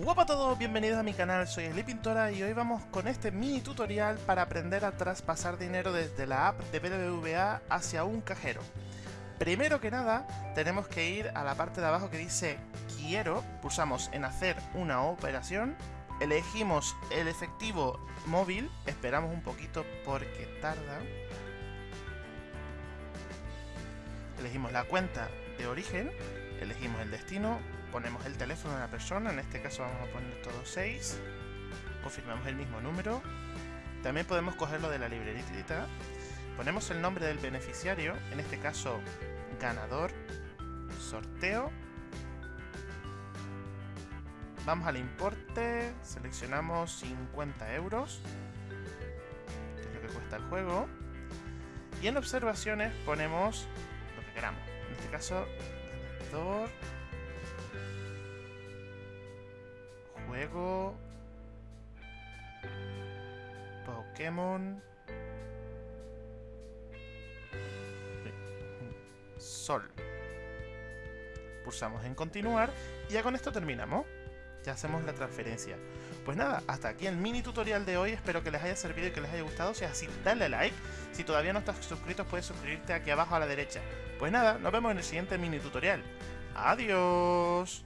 Hola a todos, bienvenidos a mi canal, soy Eli Pintora y hoy vamos con este mini tutorial para aprender a traspasar dinero desde la app de BBVA hacia un cajero. Primero que nada, tenemos que ir a la parte de abajo que dice Quiero, pulsamos en hacer una operación, elegimos el efectivo móvil, esperamos un poquito porque tarda, elegimos la cuenta de origen, elegimos el destino, ponemos el teléfono de la persona, en este caso vamos a poner todos 6, confirmamos el mismo número, también podemos cogerlo de la librería, ponemos el nombre del beneficiario, en este caso ganador, sorteo, vamos al importe, seleccionamos 50 euros, que es lo que cuesta el juego, y en observaciones ponemos lo que queramos, en este caso ganador, Juego... Pokémon... Sol. Pulsamos en continuar y ya con esto terminamos. Ya hacemos la transferencia. Pues nada, hasta aquí el mini tutorial de hoy. Espero que les haya servido y que les haya gustado. Si es así, dale like. Si todavía no estás suscrito, puedes suscribirte aquí abajo a la derecha. Pues nada, nos vemos en el siguiente mini tutorial. ¡Adiós!